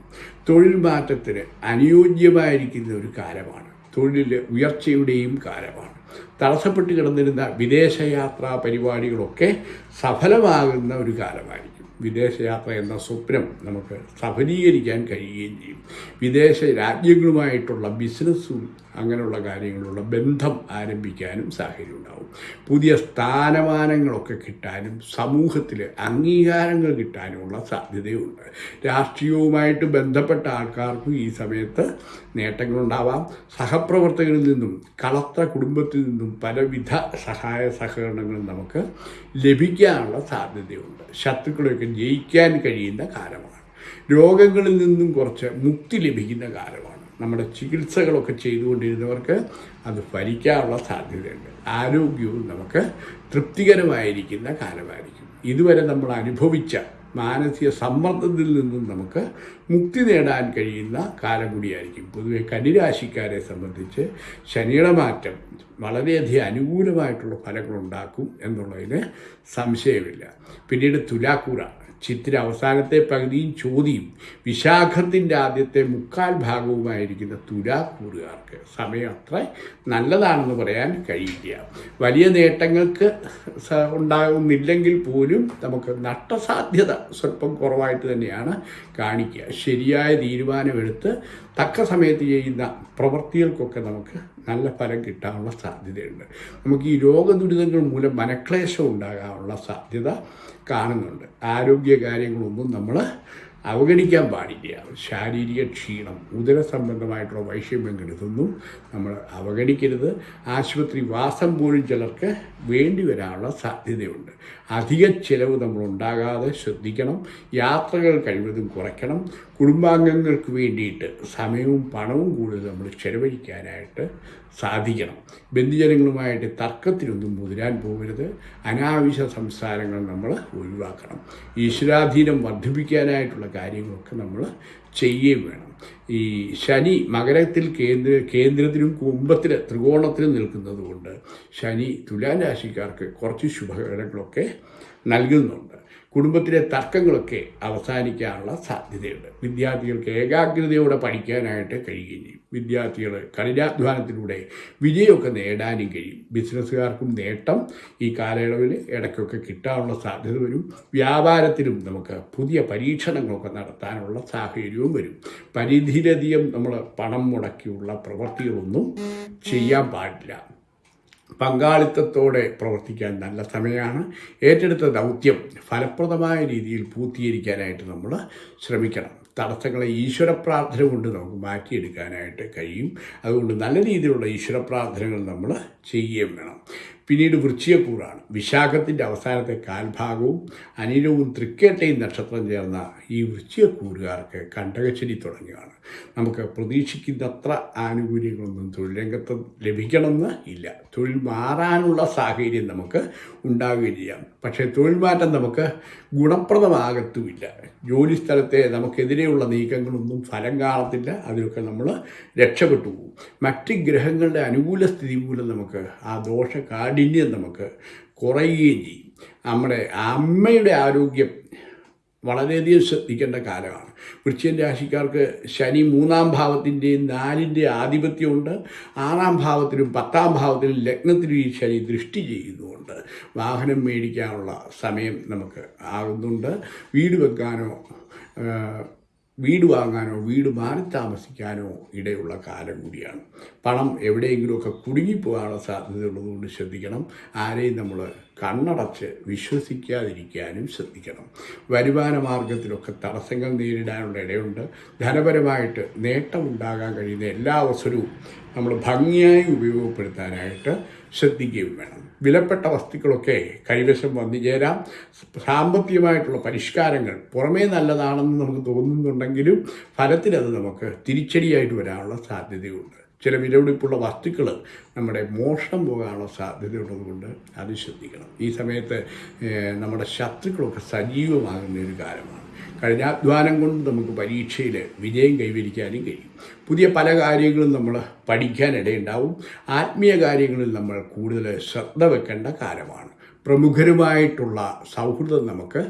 തൊഴിൽ മാറ്റത്തിന് അനുയോജ്യമായിരിക്കുന്ന ഒരു കാലമാണ്. തൊഴിൽ ഉയർച്ചയുടെയും കാലമാണ്. തടസ്സപ്പെട്ട് കിടന്നിരുന്ന വിദേശയാത്രാ പരിപാടികളൊക്കെ സഫലമാകുന്ന ഒരു കാലമായിരിക്കും. വിദേശയാത്ര എന്ന സ്വപ്നം നമുക്ക് സഫലീകരിക്കാൻ കഴിയുകയും ചെയ്യും. വിദേശ രാജ്യങ്ങളുമായിട്ടുള്ള ബിസിനസ്സും അങ്ങനെയുള്ള കാര്യങ്ങളുള്ള ബന്ധം ആരംഭിക്കാനും സാഹചര്യം ഉണ്ടാവും പുതിയ സ്ഥാനമാനങ്ങളൊക്കെ കിട്ടാനും സമൂഹത്തിൽ അംഗീകാരങ്ങൾ കിട്ടാനുമുള്ള സാധ്യതയുണ്ട്. രാഷ്ട്രീയവുമായിട്ട് ബന്ധപ്പെട്ട ആൾക്കാർക്കും ഈ സമയത്ത് നേട്ടങ്ങളുണ്ടാവാം. സഹപ്രവർത്തകരിൽ നിന്നും കളത്ര കുടുംബത്തിൽ നിന്നും പലവിധ സഹായ സഹകരണങ്ങളും നമുക്ക് ലഭിക്കാനുള്ള സാധ്യതയുണ്ട്. ശത്രുക്കളെയൊക്കെ ജയിക്കാൻ കഴിയുന്ന കാലമാണ്. രോഗങ്ങളിൽ നിന്നും കുറച്ച് മുക്തി ലഭിക്കുന്ന കാലമാണ്. നമ്മുടെ ചികിത്സകളൊക്കെ ചെയ്തുകൊണ്ടിരുന്നവർക്ക് അത് ഫലിക്കാനുള്ള സാധ്യതയുണ്ട്. ആരോഗ്യവും നമുക്ക് തൃപ്തികരമായിരിക്കുന്ന കാലമായിരിക്കും. ഇതുവരെ നമ്മൾ അനുഭവിച്ച മാനസിക സമ്മർദ്ദത്തിൽ നിന്നും നമുക്ക് മുക്തി നേടാൻ കഴിയുന്ന കാലം കൂടിയായിരിക്കും. പൊതുവെ കന്നിരാശിക്കാരെ സംബന്ധിച്ച് ശനിയുടെ മാറ്റം വളരെയധികം അനുകൂലമായിട്ടുള്ള ഫലങ്ങളുണ്ടാക്കും എന്നുള്ളതിന് സംശയമില്ല. പിന്നീട് തുലാക്കൂറ ചിത്തിര അവസാനത്തെ പകുതിയും ചോദിയും വിശാഖത്തിന്റെ ആദ്യത്തെ മുക്കാൽ ഭാഗവുമായിരിക്കുന്ന തുലാക്കൂറുകാർക്ക് സമയം അത്ര നല്ലതാണെന്ന് പറയാൻ കഴിയില്ല. വലിയ നേട്ടങ്ങൾക്ക് ഉണ്ടാകുന്നില്ലെങ്കിൽ പോലും നമുക്ക് നഷ്ടസാധ്യത സ്വല്പം കുറവായിട്ട് തന്നെയാണ് കാണിക്കുക. ശരിയായ തീരുമാനമെടുത്ത് തക്ക സമയത്ത് ചെയ്യുന്ന പ്രവൃത്തികൾക്കൊക്കെ നമുക്ക് നല്ല ഫലം കിട്ടാനുള്ള സാധ്യതയുണ്ട്. നമുക്ക് ഈ രോഗദുരിതങ്ങൾ മൂലം മനക്ലേശം ഉണ്ടാകാനുള്ള സാധ്യത കാണുന്നുണ്ട്. ആരോഗ്യ കാര്യങ്ങളൊന്നും നമ്മൾ അവഗണിക്കാൻ പാടില്ല. ശാരീരിക ക്ഷീണം ഉദര സംബന്ധമായിട്ടുള്ള വൈഷമ്യങ്ങൾ കരുതുന്നു. നമ്മൾ അവഗണിക്കരുത്. ആശുപത്രി വാസം പോലും ചിലർക്ക് വേണ്ടി വരാനുള്ള സാധ്യതയുണ്ട്. അധിക ചിലവ് നമ്മൾ ഉണ്ടാകാതെ ശ്രദ്ധിക്കണം. യാത്രകൾ കഴിവതും കുറയ്ക്കണം. കുടുംബാംഗങ്ങൾക്ക് വേണ്ടിയിട്ട് സമയവും പണവും കൂടുതൽ നമ്മൾ ചെലവഴിക്കാനായിട്ട് സാധിക്കണം. ബന്ധുജനങ്ങളുമായിട്ട് തർക്കത്തിനൊന്നും മുതിരാൻ പോകരുത്. അനാവശ്യ സംസാരങ്ങൾ നമ്മൾ ഒഴിവാക്കണം. ഈശ്വരാധീനം വർദ്ധിപ്പിക്കാനായിട്ടുള്ള കാര്യങ്ങളൊക്കെ നമ്മൾ ചെയ്യുകയും വേണം. ഈ ശനി മകരത്തിൽ കേന്ദ്ര കേന്ദ്രത്തിലും കുംഭത്തിൽ ത്രികോണത്തിലും നിൽക്കുന്നത് കൊണ്ട് ശനി തുലാം രാശിക്കാർക്ക് കുറച്ച് ശുഭകരങ്ങളൊക്കെ നൽകുന്നുണ്ട്. കുടുംബത്തിലെ തർക്കങ്ങളൊക്കെ അവസാനിക്കാനുള്ള സാധ്യതയുണ്ട്. വിദ്യാർത്ഥികൾക്ക് ഏകാഗ്രതയോടെ പഠിക്കാനായിട്ട് കഴിയുകയും ചെയ്യും വിദ്യാർത്ഥികൾ കഠിനാധ്വാനത്തിലൂടെ വിജയമൊക്കെ നേടാനും കഴിയും. ബിസിനസ്സുകാർക്കും നേട്ടം ഈ കാലയളവിൽ ഇടയ്ക്കൊക്കെ കിട്ടാനുള്ള സാധ്യത വരും. വ്യാപാരത്തിലും നമുക്ക് പുതിയ പരീക്ഷണങ്ങളൊക്കെ നടത്താനുള്ള സാഹചര്യവും വരും. പരിധിയിലധികം നമ്മൾ പണം മുടക്കിയുള്ള പ്രവൃത്തികളൊന്നും ചെയ്യാൻ പാടില്ല. പങ്കാളിത്തത്തോടെ പ്രവർത്തിക്കാൻ നല്ല സമയമാണ്. ഏറ്റെടുത്ത ദൗത്യം ഫലപ്രദമായ രീതിയിൽ പൂർത്തീകരിക്കാനായിട്ട് നമ്മൾ ശ്രമിക്കണം. തടസ്സങ്ങളെ ഈശ്വര പ്രാർത്ഥന കൊണ്ട് നമുക്ക് മാറ്റിയെടുക്കാനായിട്ട് കഴിയും. അതുകൊണ്ട് നല്ല രീതിയിലുള്ള ഈശ്വര പ്രാർത്ഥനകൾ നമ്മൾ ചെയ്യുകയും വേണം. പിന്നീട് വൃശ്ചികക്കൂറാണ് വിശാഖത്തിന്റെ അവസാനത്തെ കാൽഭാഗവും അനിലവും തൃക്കേട്ടയും നക്ഷത്രം ചേർന്ന ഈ വൃശ്ചികക്കൂറുകാർക്ക് കണ്ടകശ്ശേരി തുടങ്ങിയാണ് നമുക്ക് പ്രതീക്ഷിക്കുന്നത്ര ആനുകൂല്യങ്ങളൊന്നും തൊഴിൽ രംഗത്ത് ലഭിക്കണമെന്ന് ഇല്ല. തൊഴിൽ മാറാനുള്ള സാഹചര്യം നമുക്ക് ഉണ്ടാവുകയും ചെയ്യാം. പക്ഷേ തൊഴിൽ മാറ്റം നമുക്ക് ഗുണപ്രദമാകത്തുമില്ല. ജോലി സ്ഥലത്തെ നമുക്കെതിരെയുള്ള നീക്കങ്ങളൊന്നും ഫലം കാണത്തില്ല. അതിലൊക്കെ നമ്മൾ രക്ഷപ്പെട്ടു പോകും. മറ്റ് ഗ്രഹങ്ങളുടെ അനുകൂല സ്ഥിതി മൂലം നമുക്ക് ആ ദോഷ കാഠിന്യം നമുക്ക് കുറയുകയും ചെയ്യും. നമ്മുടെ അമ്മയുടെ ആരോഗ്യം വളരെയധികം ശ്രദ്ധിക്കേണ്ട കാലമാണ്. വൃശ്ചികൻ രാശിക്കാർക്ക് ശനി മൂന്നാം ഭാവത്തിന്റെയും നാലിന്റെ ആധിപത്യമുണ്ട്. ആറാം ഭാവത്തിലും പത്താം ഭാവത്തിലും ലഗ്നത്തിലും ഈ ശനി ദൃഷ്ടി ചെയ്യുന്നുണ്ട്. വാഹനം മേടിക്കാനുള്ള സമയം നമുക്ക് ആകുന്നുണ്ട്. വീട് വെക്കാനോ വീട് വാങ്ങാനോ വീട് മാറി താമസിക്കാനോ ഇടയുള്ള കാലം കൂടിയാണ്. പണം എവിടെയെങ്കിലുമൊക്കെ കുടുങ്ങിപ്പോകാനുള്ള സാധ്യതയുള്ളതുകൊണ്ട് ശ്രദ്ധിക്കണം. ആരെയും നമ്മൾ കണ്ണടച്ച് വിശ്വസിക്കാതിരിക്കാനും ശ്രദ്ധിക്കണം. വരുമാന മാർഗത്തിലൊക്കെ തടസ്സങ്ങൾ നേരിടാനുള്ള ഇടയുണ്ട്. ധനപരമായിട്ട് നേട്ടമുണ്ടാകാൻ കഴിയുന്ന എല്ലാ അവസരവും നമ്മൾ ഭംഗിയായി ഉപയോഗപ്പെടുത്താനായിട്ട് ശ്രദ്ധിക്കുകയും വേണം. വിലപ്പെട്ട വസ്തുക്കളൊക്കെ കൈവശം വന്നു ചേരാം. സാമ്പത്തികമായിട്ടുള്ള പരിഷ്കാരങ്ങൾ പുറമേ നല്ലതാണെന്ന് നമുക്ക് തോന്നുന്നുണ്ടെങ്കിലും ഫലത്തിലത് നമുക്ക് തിരിച്ചടിയായിട്ട് വരാനുള്ള സാധ്യതയുണ്ട്. ചില വിലപിടിപ്പുള്ള വസ്തുക്കൾ നമ്മുടെ മോഷണം പോകാനുള്ള സാധ്യതയുള്ളതുകൊണ്ട് അത് ശ്രദ്ധിക്കണം. ഈ സമയത്ത് നമ്മുടെ ശത്രുക്കളൊക്കെ സജീവമാകുന്ന ഒരു കാലമാണ്. കഴിഞ്ഞാധ്വാനം കൊണ്ട് നമുക്ക് പരീക്ഷയിൽ വിജയം കൈവരിക്കാനും കഴിയും. പുതിയ പല കാര്യങ്ങളും നമ്മൾ പഠിക്കാനിടയുണ്ടാവും ആത്മീയ കാര്യങ്ങളിൽ നമ്മൾ കൂടുതൽ ശ്രദ്ധ വെക്കേണ്ട കാലമാണ്. പ്രമുഖരുമായിട്ടുള്ള സൗഹൃദം നമുക്ക്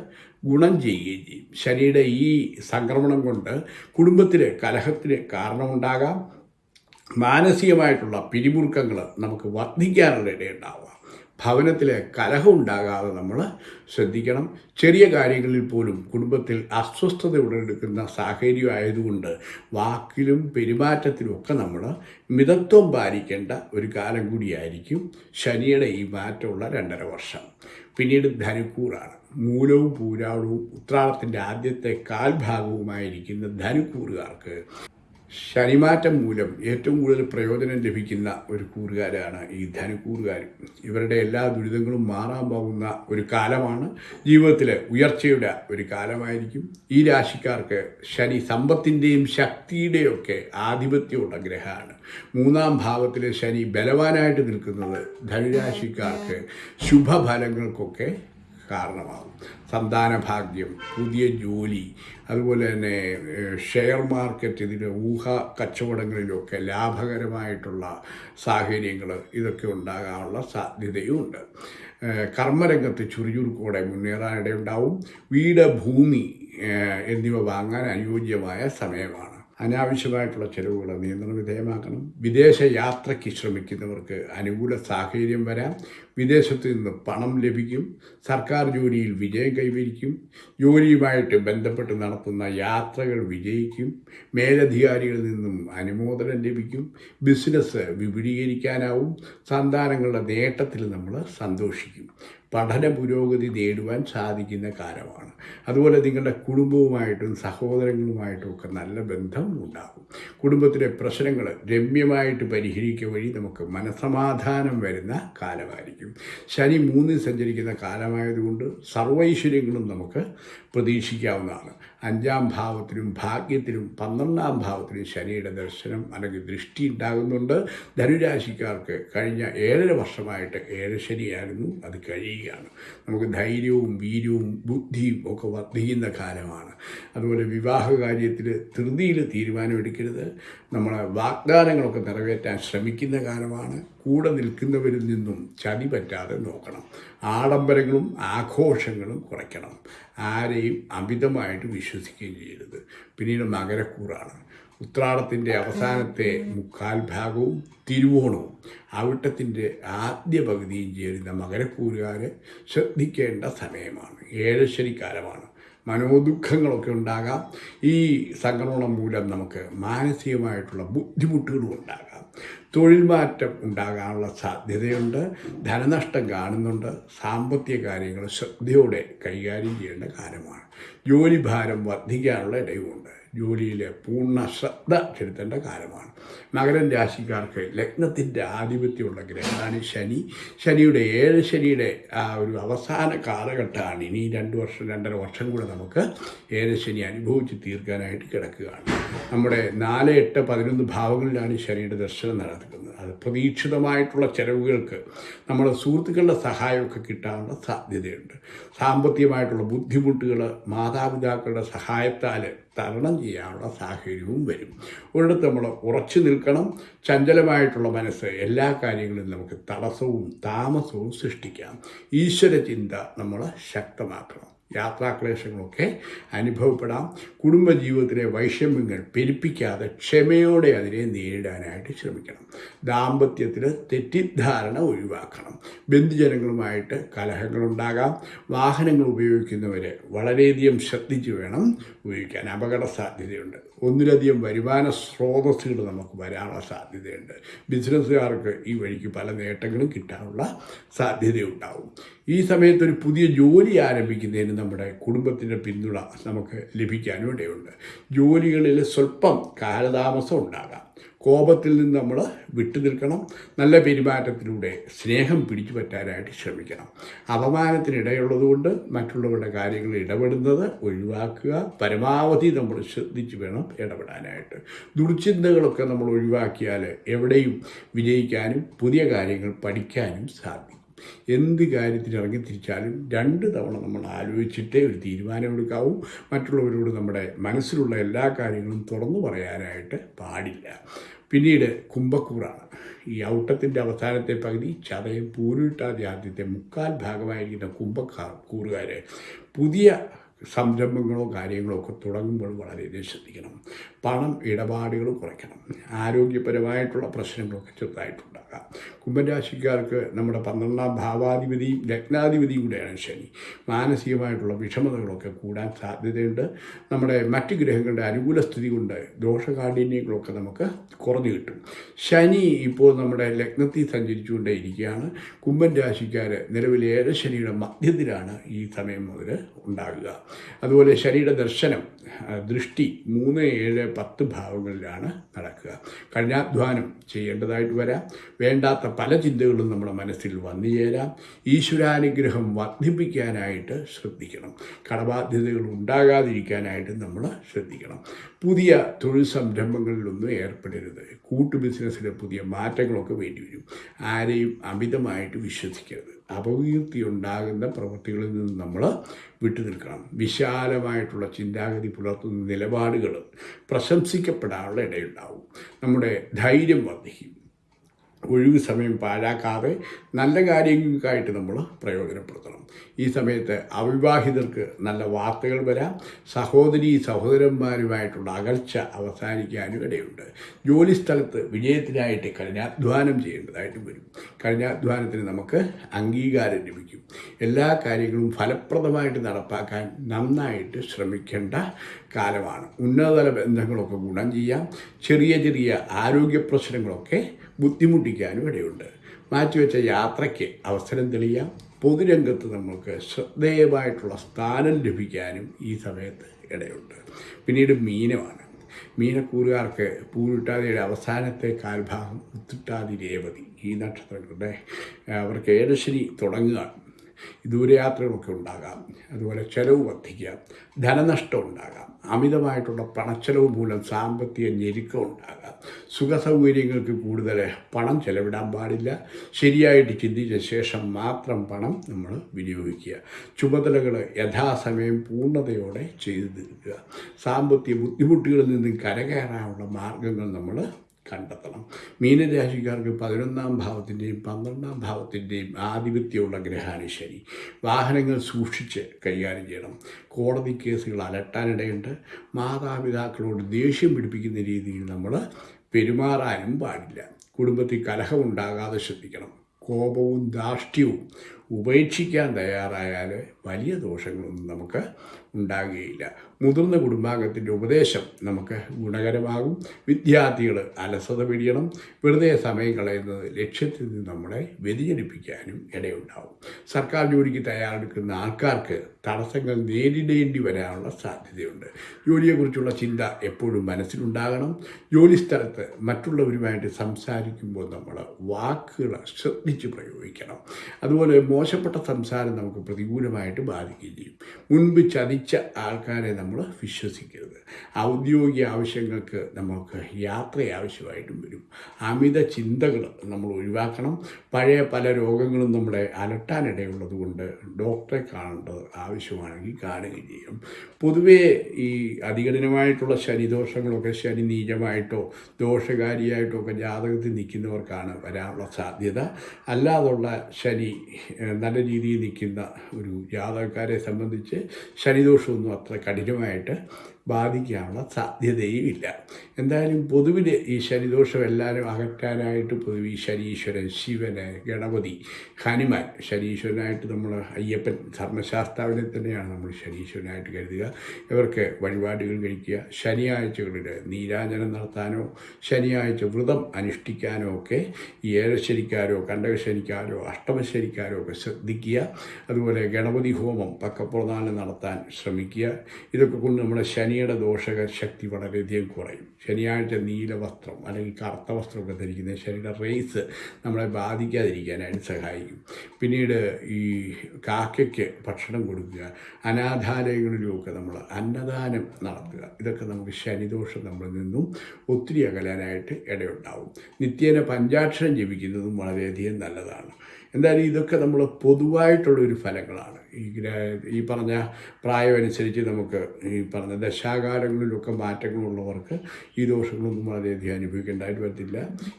ഗുണം ചെയ്യുകയും ചെയ്യും. ശനിയുടെ ഈ സംക്രമണം കൊണ്ട് കുടുംബത്തിൽ കലഹത്തിന് കാരണമുണ്ടാകാം. മാനസികമായിട്ടുള്ള പിരിമുറുക്കങ്ങൾ നമുക്ക് വർദ്ധിക്കാനുള്ള ഇടയുണ്ടാവുക ഭവനത്തിൽ കലഹം ഉണ്ടാകാതെ നമ്മൾ ശ്രദ്ധിക്കണം. ചെറിയ കാര്യങ്ങളിൽ പോലും കുടുംബത്തിൽ അസ്വസ്ഥത ഉടലെടുക്കുന്ന സാഹചര്യം ആയതുകൊണ്ട് വാക്കിലും പെരുമാറ്റത്തിലും ഒക്കെ നമ്മൾ മിതത്വം പാലിക്കേണ്ട ഒരു കാലം കൂടിയായിരിക്കും ശനിയുടെ ഈ മാറ്റമുള്ള രണ്ടര വർഷം. പിന്നീട് ധനുക്കൂറാണ്. മൂലവും പൂരാളവും ഉത്രാളത്തിന്റെ ആദ്യത്തെ കാൽഭാഗവുമായിരിക്കുന്ന ധനുക്കൂറുകാർക്ക് ശനിമാറ്റം മൂലം ഏറ്റവും കൂടുതൽ പ്രയോജനം ലഭിക്കുന്ന ഒരു കൂറുകാരാണ് ഈ ധനുക്കൂറുകാർ. ഇവരുടെ എല്ലാ ദുരിതങ്ങളും മാറാൻ പോകുന്ന ഒരു കാലമാണ് ജീവിതത്തിൽ ഉയർച്ചയുടെ ഒരു കാലമായിരിക്കും. ഈ രാശിക്കാർക്ക് ശനി സമ്പത്തിന്റെയും ശക്തിയുടെയൊക്കെ ആധിപത്യമുള്ള ഗ്രഹമാണ്. മൂന്നാം ഭാവത്തിലെ ശനി ബലവാനായിട്ട് നിൽക്കുന്നത് ധനുരാശിക്കാർക്ക് ശുഭഫലങ്ങൾക്കൊക്കെ കാരണമാകും. സന്താന ഭാഗ്യം പുതിയ ജോലി അതുപോലെ തന്നെ ഷെയർ മാർക്കറ്റ് ഇതിന്റെ ഊഹ കച്ചവടങ്ങളിലൊക്കെ ലാഭകരമായിട്ടുള്ള സാഹചര്യങ്ങൾ ഇതൊക്കെ ഉണ്ടാകാനുള്ള സാധ്യതയുമുണ്ട് കർമ്മരംഗത്ത് ചുറുചുറുക്കോടെ മുന്നേറാനിടയുണ്ടാവും. വീട് ഭൂമി എന്നിവ വാങ്ങാൻ അനുയോജ്യമായ സമയമാണ്. അനാവശ്യമായിട്ടുള്ള ചെലവുകൾ നിയന്ത്രണ വിധേയമാക്കണം. വിദേശ യാത്രയ്ക്ക് ശ്രമിക്കുന്നവർക്ക് അനുകൂല സാഹചര്യം വരാം. വിദേശത്ത് നിന്ന് പണം ലഭിക്കും. സർക്കാർ ജോലിയിൽ വിജയം കൈവരിക്കും. ജോലിയുമായിട്ട് ബന്ധപ്പെട്ട് നടത്തുന്ന യാത്രകൾ വിജയിക്കും. മേലധികാരികളിൽ നിന്നും അനുമോദനം ലഭിക്കും. ബിസിനസ് വിപുലീകരിക്കാനാവും. സന്താനങ്ങളുടെ നേട്ടത്തിൽ നമ്മൾ സന്തോഷിക്കും. പഠന പുരോഗതി നേടുവാൻ സാധിക്കുന്ന കാലമാണ്. അതുപോലെ നിങ്ങളുടെ കുടുംബവുമായിട്ടും സഹോദരങ്ങളുമായിട്ടും ഒക്കെ നല്ല ബന്ധം ഉണ്ടാകും. കുടുംബത്തിലെ പ്രശ്നങ്ങൾ രമ്യമായിട്ട് പരിഹരിക്കുക വഴി നമുക്ക് മനസമാധാനം വരുന്ന കാലമായിരിക്കും. ശനി മൂന്നിൽ സഞ്ചരിക്കുന്ന കാലമായതുകൊണ്ട് സർവൈശ്വര്യങ്ങളും നമുക്ക് പ്രതീക്ഷിക്കാവുന്നതാണ്. അഞ്ചാം ഭാവത്തിലും ഭാഗ്യത്തിലും പന്ത്രണ്ടാം ഭാവത്തിലും ശനിയുടെ ദർശനം അല്ലെങ്കിൽ ദൃഷ്ടി ഉണ്ടാകുന്നുണ്ട് ധനുരാശിക്കാർക്ക് കഴിഞ്ഞ ഏഴര വർഷമായിട്ട് ഏഴ് ശനിയായിരുന്നു. അത് കഴിയുകയാണ്. നമുക്ക് ധൈര്യവും വീര്യവും ബുദ്ധിയും ഒക്കെ വർദ്ധിക്കുന്ന കാലമാണ്. അതുപോലെ വിവാഹ കാര്യത്തിൽ ധൃതിയിൽ തീരുമാനമെടുക്കരുത്. നമ്മളെ വാഗ്ദാനങ്ങളൊക്കെ നിറവേറ്റാൻ ശ്രമിക്കുന്ന കാലമാണ്. കൂടെ നിൽക്കുന്നവരിൽ നിന്നും ചതി പറ്റാതെ നോക്കണം. ആഡംബരങ്ങളും ആഘോഷങ്ങളും കുറയ്ക്കണം. ആരെയും അമിതമായിട്ട് വിശ്വസിക്കുകയും ചെയ്യരുത്. പിന്നീട് മകരക്കൂറാണ് ഉത്രാടത്തിന്റെ അവസാനത്തെ മുക്കാൽ ഭാഗവും തിരുവോണവും. അവിട്ടത്തിന്റെ ആദ്യ പകുതിയും ചേരുന്ന മകരക്കൂറുകാരെ ശ്രദ്ധിക്കേണ്ട സമയമാണ്. ഏഴശ്ശനിക്കാലമാണ് മനോദുഃഖങ്ങളൊക്കെ ഉണ്ടാകാം. ഈ സംക്രമണം മൂലം നമുക്ക് മാനസികമായിട്ടുള്ള ബുദ്ധിമുട്ടുകളും ഉണ്ടാകാം. തൊഴിൽ മാറ്റം ഉണ്ടാകാനുള്ള സാധ്യതയുണ്ട് ധനനഷ്ടം കാണുന്നുണ്ട് സാമ്പത്തിക കാര്യങ്ങൾ ശ്രദ്ധയോടെ കൈകാര്യം ചെയ്യേണ്ട കാലമാണ്. ജോലിഭാരം വർദ്ധിക്കാനുള്ള ഇടയുമുണ്ട്. ജോലിയിൽ പൂർണ ശ്രദ്ധ ചെലുത്തേണ്ട കാലമാണ്. മകരം രാശിക്കാർക്ക് ലഗ്നത്തിന്റെ ആധിപത്യമുള്ള ഗ്രഹമാണ് ശനി. ശനിയുടെ ഏഴ് ശനിയുടെ ആ ഒരു അവസാന കാലഘട്ടമാണ്. ഇനി രണ്ട് വർഷം രണ്ടര വർഷം കൂടെ നമുക്ക് ഏഴ് ശനി അനുഭവിച്ച് തീർക്കാനായിട്ട് കിടക്കുകയാണ്. നമ്മുടെ നാല് എട്ട് പതിനൊന്ന് ഭാവങ്ങളിലാണ് ശനിയുടെ ദർശനം നടക്കുന്നത്. പ്രതീക്ഷിതമായിട്ടുള്ള ചെലവുകൾക്ക് നമ്മുടെ സുഹൃത്തുക്കളുടെ സഹായമൊക്കെ കിട്ടാനുള്ള സാധ്യതയുണ്ട്. സാമ്പത്തികമായിട്ടുള്ള ബുദ്ധിമുട്ടുകൾ മാതാപിതാക്കളുടെ സഹായത്താൽ തരണം ചെയ്യാനുള്ള സാഹചര്യവും വരും. ഒരിടത്ത് നമ്മൾ ഉറച്ചു നിൽക്കണം. ചഞ്ചലമായിട്ടുള്ള മനസ്സ് എല്ലാ കാര്യങ്ങളിലും നമുക്ക് തടസ്സവും താമസവും സൃഷ്ടിക്കാം. ഈശ്വര ചിന്ത നമ്മൾ ശക്തമാക്കണം. യാത്രാക്ലേശങ്ങളൊക്കെ അനുഭവപ്പെടാം. കുടുംബജീവിതത്തിലെ വൈഷമ്യങ്ങൾ പെരുപ്പിക്കാതെ ക്ഷമയോടെ അതിനെ നേരിടാനായിട്ട് ശ്രമിക്കണം. ദാമ്പത്യത്തിൽ തെറ്റിദ്ധാരണ ഒഴിവാക്കണം. ബന്ധുജനങ്ങളുമായിട്ട് കലഹങ്ങളുണ്ടാകാം. വാഹനങ്ങൾ ഉപയോഗിക്കുന്നവരെ വളരെയധികം ശ്രദ്ധിച്ച് വേണം ഉപയോഗിക്കാൻ. അപകട സാധ്യതയുണ്ട്. ഒന്നിലധികം വരുമാന സ്രോതസ്സുകൾ നമുക്ക് വരാനുള്ള സാധ്യതയുണ്ട്. ബിസിനസ്സുകാർക്ക് ഈ വഴിക്ക് പല നേട്ടങ്ങളും കിട്ടാനുള്ള സാധ്യതയുണ്ടാവും. ഈ സമയത്ത് ഒരു പുതിയ ജോലി ആരംഭിക്കുന്നതിന് നമ്മുടെ കുടുംബത്തിന്റെ പിന്തുണ നമുക്ക് ലഭിക്കാനും ഇടയുണ്ട് ജോലികളിൽ സ്വല്പം കാലതാമസം ഉണ്ടാകാം. കോപത്തിൽ നിന്ന് നമ്മൾ വിട്ടു നിൽക്കണം. നല്ല പെരുമാറ്റത്തിലൂടെ സ്നേഹം പിടിച്ചു പറ്റാനായിട്ട് ശ്രമിക്കണം. അപമാനത്തിനിടയുള്ളതുകൊണ്ട് മറ്റുള്ളവരുടെ കാര്യങ്ങളിൽ ഇടപെടുന്നത് ഒഴിവാക്കുക. പരമാവധി നമ്മൾ ശ്രദ്ധിച്ച് വേണം ഇടപെടാനായിട്ട്. ദുർചിന്തകളൊക്കെ നമ്മൾ ഒഴിവാക്കിയാൽ എവിടെയും വിജയിക്കാനും പുതിയ കാര്യങ്ങൾ പഠിക്കാനും സാധിക്കും. എന്ത് കാര്യത്തിനിറങ്ങി തിരിച്ചാലും രണ്ട് തവണ നമ്മൾ ആലോചിച്ചിട്ടേ ഒരു തീരുമാനമെടുക്കാവൂ. മറ്റുള്ളവരോട് നമ്മുടെ മനസ്സിലുള്ള എല്ലാ കാര്യങ്ങളും തുറന്നു പറയാനായിട്ട് പാടില്ല. പിന്നീട് കുംഭക്കൂറാണ്. ഈ ഔട്ടത്തിന്റെ അവസാനത്തെ പകുതി ചതയം പൂരിട്ടാതെ ആദ്യത്തെ മുക്കാൽ ഭാഗമായിരിക്കുന്ന കുംഭക്കാർ കൂറുകാർ പുതിയ സംരംഭങ്ങളോ കാര്യങ്ങളോ ഒക്കെ തുടങ്ങുമ്പോൾ വളരെയധികം ശ്രദ്ധിക്കണം. പണം ഇടപാടുകൾ കുറയ്ക്കണം. ആരോഗ്യപരമായിട്ടുള്ള പ്രശ്നങ്ങളൊക്കെ ചെറുതായിട്ടുണ്ടാകാം കുംഭൻ രാശിക്കാർക്ക് നമ്മുടെ പന്ത്രണ്ടാം ഭാവാധിപതിയും ലഗ്നാധിപതിയും കൂടെയാണ് ശനി. മാനസികമായിട്ടുള്ള വിഷമതകളൊക്കെ കൂടാൻ സാധ്യതയുണ്ട്. നമ്മുടെ മറ്റ് ഗ്രഹങ്ങളുടെ അനുകൂല സ്ഥിതി കൊണ്ട് ദോഷകാഠിന്യങ്ങളൊക്കെ നമുക്ക് കുറഞ്ഞു കിട്ടും. ശനി ഇപ്പോൾ നമ്മുടെ ലഗ്നത്തിൽ സഞ്ചരിച്ചുകൊണ്ടേ ഇരിക്കുകയാണ് കുംഭൻ രാശിക്കാർ നിലവിൽ ശനിയുടെ മധ്യത്തിലാണ് ഈ സമയം മുതൽ ഉണ്ടാകുക. അതുപോലെ ശനിയുടെ ദർശനം ദൃഷ്ടി മൂന്ന് ഏഴ് പത്ത് ഭാവങ്ങളിലാണ് നടക്കുക. കഠിനാധ്വാനം ചെയ്യേണ്ടതായിട്ട് വരാം. വേണ്ടാത്ത പല ചിന്തകളും നമ്മുടെ മനസ്സിൽ വന്നു ചേരാം. ഈശ്വരാനുഗ്രഹം വർദ്ധിപ്പിക്കാനായിട്ട് ശ്രദ്ധിക്കണം. കടബാധ്യതകൾ ഉണ്ടാകാതിരിക്കാനായിട്ട് നമ്മൾ ശ്രദ്ധിക്കണം. പുതിയ തൊഴിൽ സംരംഭങ്ങളിലൊന്നും ഏർപ്പെടരുത്. കൂട്ടു ബിസിനസ്സിലെ പുതിയ മാറ്റങ്ങളൊക്കെ വേണ്ടി വരും. ആരെയും അമിതമായിട്ട് വിശ്വസിക്കരുത്. അപകീർത്തി ഉണ്ടാകുന്ന പ്രവൃത്തികളിൽ നിന്ന് നമ്മൾ വിട്ടുനിൽക്കണം. വിശാലമായിട്ടുള്ള ചിന്താഗതി പുലർത്തുന്ന നിലപാടുകൾ പ്രശംസിക്കപ്പെടാനുള്ള ഇടയുണ്ടാവും. നമ്മുടെ ധൈര്യം വർദ്ധിക്കും. ഒഴിവ് സമയം പാഴാക്കാതെ നല്ല കാര്യങ്ങൾക്കായിട്ട് നമ്മൾ പ്രയോജനപ്പെടുത്തണം. ഈ സമയത്ത് അവിവാഹിതർക്ക് നല്ല വാർത്തകൾ വരാം. സഹോദരി സഹോദരന്മാരുമായിട്ടുള്ള അകൽച്ച അവസാനിക്കാനും ഇടയുണ്ട് ജോലിസ്ഥലത്ത് വിജയത്തിനായിട്ട് കഠിനാധ്വാനം ചെയ്യേണ്ടതായിട്ട് വരും. കഠിനാധ്വാനത്തിന് നമുക്ക് അംഗീകാരം ലഭിക്കും. എല്ലാ കാര്യങ്ങളും ഫലപ്രദമായിട്ട് നടപ്പാക്കാൻ നന്നായിട്ട് ശ്രമിക്കേണ്ട കാലമാണ്. ഉന്നതതല ബന്ധങ്ങളൊക്കെ ഗുണം ചെയ്യാം. ചെറിയ ചെറിയ ആരോഗ്യ പ്രശ്നങ്ങളൊക്കെ ബുദ്ധിമുട്ടിക്കാനും ഇടയുണ്ട്. മാറ്റിവെച്ച യാത്രയ്ക്ക് അവസരം തെളിയാം. പൊതുരംഗത്ത് നമുക്ക് ശ്രദ്ധേയമായിട്ടുള്ള സ്ഥാനം ലഭിക്കാനും ഈ സമയത്ത് ഇടയുണ്ട്. പിന്നീട് മീനമാണ്. മീനക്കൂറുകാർക്ക് പൂരിട്ടാതിയുടെ അവസാനത്തെ കാൽഭാഗം ഉത്തിട്ടാതി രേവതി ഈ നക്ഷത്രങ്ങളുടെ അവർക്ക് ഏഴശനി തുടങ്ങുകയാണ് ദൂരയാത്രകളൊക്കെ ഉണ്ടാകാം. അതുപോലെ ചെലവ് വർദ്ധിക്കാം ധനനഷ്ടം ഉണ്ടാകാം. അമിതമായിട്ടുള്ള പണച്ചെലവ് മൂലം സാമ്പത്തിക ഞെരുക്കം ഉണ്ടാകാം. സുഖസൗകര്യങ്ങൾക്ക് കൂടുതൽ പണം ചെലവിടാൻ പാടില്ല. ശരിയായിട്ട് ചിന്തിച്ച ശേഷം മാത്രം പണം നമ്മൾ വിനിയോഗിക്കുക. ചുമതലകൾ യഥാസമയം പൂർണതയോടെ ചെയ്തു തീർക്കുക. സാമ്പത്തിക ബുദ്ധിമുട്ടുകളിൽ നിന്നും കരകയറാനുള്ള മാർഗങ്ങൾ നമ്മൾ കണ്ടെത്തണം. മീനരാശിക്കാർക്ക് പതിനൊന്നാം ഭാവത്തിന്റെയും പന്ത്രണ്ടാം ഭാവത്തിന്റെയും ആധിപത്യമുള്ള ഗ്രഹാണ് ശനി. വാഹനങ്ങൾ സൂക്ഷിച്ച് കൈകാര്യം ചെയ്യണം. കോടതി കേസുകൾ അലട്ടാനിടയുണ്ട്. മാതാപിതാക്കളോട് ദേഷ്യം പിടിപ്പിക്കുന്ന രീതിയിൽ നമ്മൾ പെരുമാറാനും പാടില്ല. കുടുംബത്തിൽ കലഹമുണ്ടാകാതെ ശ്രദ്ധിക്കണം. കോപവും ധാർഷ്ട്യവും ഉപേക്ഷിക്കാൻ തയ്യാറായാൽ വലിയ ദോഷങ്ങളൊന്നും നമുക്ക് ഉണ്ടാകുകയില്ല. മുതിർന്ന കുടുംബാംഗത്തിന്റെ ഉപദേശം നമുക്ക് ഗുണകരമാകും. വിദ്യാർത്ഥികൾ അലസത പിടിയണം. വെറുതെ സമയം കളയുന്നത് ലക്ഷ്യത്തിൽ നിന്ന് നമ്മളെ വ്യതിചലിപ്പിക്കാനും ഇടയുണ്ടാവും. സർക്കാർ ജോലിക്ക് തയ്യാറെടുക്കുന്ന ആൾക്കാർക്ക് തടസ്സങ്ങൾ നേരിടേണ്ടി വരാനുള്ള സാധ്യതയുണ്ട്. ജോലിയെക്കുറിച്ചുള്ള ചിന്ത എപ്പോഴും മനസ്സിലുണ്ടാകണം. ജോലി സ്ഥലത്ത് മറ്റുള്ളവരുമായിട്ട് സംസാരിക്കുമ്പോൾ നമ്മൾ വാക്കുകൾ ശ്രദ്ധിച്ച് പ്രയോഗിക്കണം. അതുപോലെ മോശപ്പെട്ട സംസാരം നമുക്ക് പ്രതികൂലമായിട്ട് ബാധിക്കുകയും ചെയ്യും. മുൻപ് ചതിച്ച ആൾക്കാരെ നമ്മൾ വിശ്വസിക്കരുത്. ഔദ്യോഗിക ആവശ്യങ്ങൾക്ക് നമുക്ക് യാത്ര ആവശ്യമായിട്ടും വരും. അമിത ചിന്തകൾ നമ്മൾ ഒഴിവാക്കണം. പഴയ പല രോഗങ്ങളും നമ്മളെ അലട്ടാനിടയുള്ളത് കൊണ്ട് ഡോക്ടറെ കാണേണ്ടത് ആവശ്യമാണെങ്കിൽ കാണുകയും ചെയ്യും. പൊതുവേ ഈ അധികഠിനമായിട്ടുള്ള ശനിദോഷങ്ങളൊക്കെ ശനി നീചമായിട്ടോ ദോഷകാരിയായിട്ടോ ഒക്കെ ജാതകത്തിൽ നിൽക്കുന്നവർക്കാണ് വരാനുള്ള സാധ്യത. അല്ലാതുള്ള ശനി നല്ല രീതിയിൽ നിൽക്കുന്ന ഒരു ജാതകക്കാരെ സംബന്ധിച്ച് ശനിദോഷമൊന്നും അത്ര കഠിനമായിട്ട് ബാധിക്കാനുള്ള സാധ്യതയും ഇല്ല എന്തായാലും പൊതുവിൽ ഈ ശനിദോഷം എല്ലാവരും അകറ്റാനായിട്ട് പൊതുവെ ശനീശ്വരൻ ശിവന് ഗണപതി ഹനുമാൻ ശനീശ്വരനായിട്ട് നമ്മൾ അയ്യപ്പൻ ധർമ്മശാസ്താവിനെ തന്നെയാണ് നമ്മൾ ശനീശ്വരനായിട്ട് കരുതുക. ഇവർക്ക് വഴിപാടുകൾ കഴിക്കുക. ശനിയാഴ്ചകളിൽ നീരാഞ്ജനം നടത്താനോ ശനിയാഴ്ച വ്രതം അനുഷ്ഠിക്കാനോ ഒക്കെ ഈ ഏഴശനിക്കാരോ കണ്ടകശനിക്കാരോ അഷ്ടമശനിക്കാരോ ഒക്കെ ശ്രദ്ധിക്കുക. അതുപോലെ ഗണപതി ഹോമം പക്കപ്രധാനം നടത്താൻ ശ്രമിക്കുക. ഇതൊക്കെ കൊണ്ട് നമ്മുടെ ശനിയുടെ ദോഷക ശക്തി വളരെയധികം കുറയും. ശനിയാഴ്ച നീല വസ്ത്രം അല്ലെങ്കിൽ കറുത്ത വസ്ത്രമൊക്കെ ധരിക്കുന്നത് ശനിയുടെ റേസ് നമ്മളെ ബാധിക്കാതിരിക്കാനായിട്ട് സഹായിക്കും. പിന്നീട് ഈ കാക്കയ്ക്ക് ഭക്ഷണം കൊടുക്കുക അനാഥാലയങ്ങളിലുമൊക്കെ നമ്മൾ അന്നദാനം നടത്തുക. ഇതൊക്കെ നമുക്ക് ശനിദോഷം നമ്മളിൽ നിന്നും ഒത്തിരി അകലാനായിട്ട് ഇടയുണ്ടാവും. നിത്യേന പഞ്ചാക്ഷരം ജപിക്കുന്നതും വളരെയധികം നല്ലതാണ്. എന്തായാലും ഇതൊക്കെ നമ്മൾ പൊതുവായിട്ടുള്ള ഒരു ഫലങ്ങളാണ്. ഈ ഈ പറഞ്ഞ പ്രായമനുസരിച്ച് നമുക്ക് ഈ പറഞ്ഞ ദശാകാലങ്ങളിലൊക്കെ മാറ്റങ്ങളുള്ളവർക്ക് ഈ ദോഷങ്ങളൊന്നും വളരെയധികം അനുഭവിക്കേണ്ടതായിട്ട് വരത്തില്ല.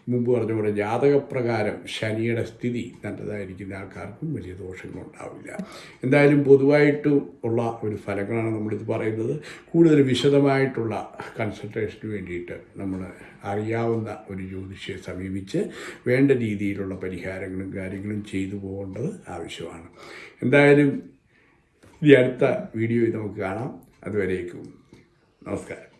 മുമ്പ് പറഞ്ഞ പോലെ ജാതകപ്രകാരം ശനിയുടെ സ്ഥിതി നല്ലതായിരിക്കുന്ന ആൾക്കാർക്കും വലിയ ദോഷങ്ങളുണ്ടാവില്ല. എന്തായാലും പൊതുവായിട്ട് ഉള്ള ഒരു ഫലങ്ങളാണ് നമ്മളിത് പറയുന്നത്. കൂടുതൽ വിശദമായിട്ടുള്ള കൺസൾട്ടേഷന് വേണ്ടിയിട്ട് നമ്മൾ അറിയാവുന്ന ഒരു ജ്യോതിഷയെ സമീപിച്ച് വേണ്ട രീതിയിലുള്ള പരിഹാരങ്ങളും കാര്യങ്ങളും ചെയ്തു പോകേണ്ടത് ആവശ്യമാണ്. എന്തായാലും ഈ അടുത്ത വീഡിയോയിൽ നമുക്ക് കാണാം. അതുവരേക്കും. നമസ്കാരം.